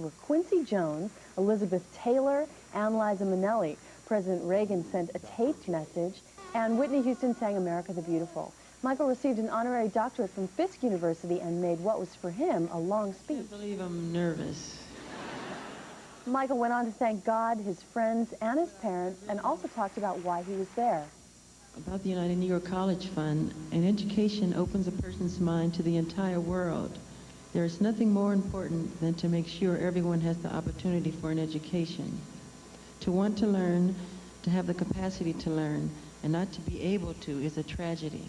were Quincy Jones, Elizabeth Taylor, and Liza Minnelli. President Reagan sent a taped message, and Whitney Houston sang America the Beautiful. Michael received an honorary doctorate from Fisk University and made what was for him a long speech. I believe I'm nervous. Michael went on to thank God, his friends, and his parents, and also talked about why he was there. About the United Negro College Fund, an education opens a person's mind to the entire world. There is nothing more important than to make sure everyone has the opportunity for an education. To want to learn, to have the capacity to learn, and not to be able to is a tragedy.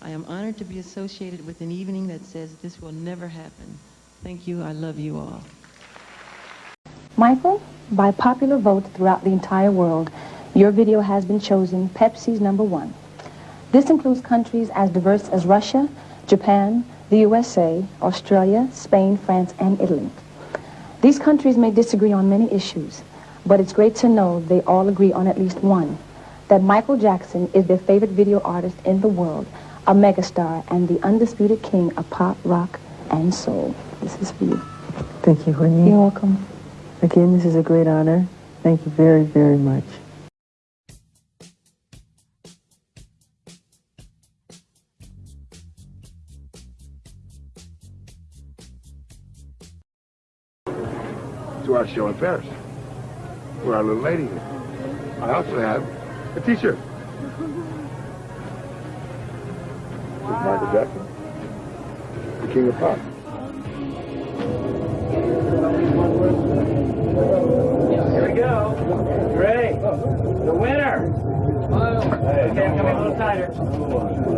I am honored to be associated with an evening that says this will never happen. Thank you. I love you all. Michael, by popular vote throughout the entire world, your video has been chosen Pepsi's number one. This includes countries as diverse as Russia, Japan, the USA, Australia, Spain, France, and Italy. These countries may disagree on many issues, but it's great to know they all agree on at least one, that Michael Jackson is their favorite video artist in the world, a megastar, and the undisputed king of pop, rock, and soul. This is for you. Thank you, Whitney. You're welcome. Again, this is a great honor. Thank you very, very much. To our show in Paris, where our little lady is. I also have a t-shirt. With Michael Jackson, the king of pop. Here we go. Ready? The winner. Okay, I'm coming a little tighter.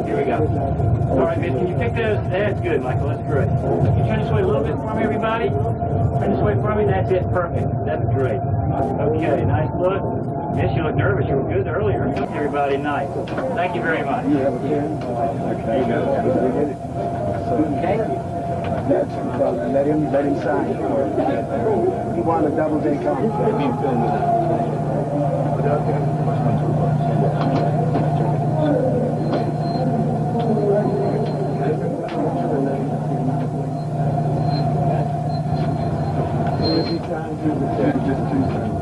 Here we go. All right, miss, can you pick those? That's good, Michael. That's great. Can you turn this way a little bit for me, everybody? Turn this way for me. That's it. Perfect. That's great. Okay, nice look. Miss, you look nervous. You were good earlier. Everybody, nice. Thank you very much. You have a pen? Okay. Okay. Let him, let him sign. He won a Doubleday contract. Yeah.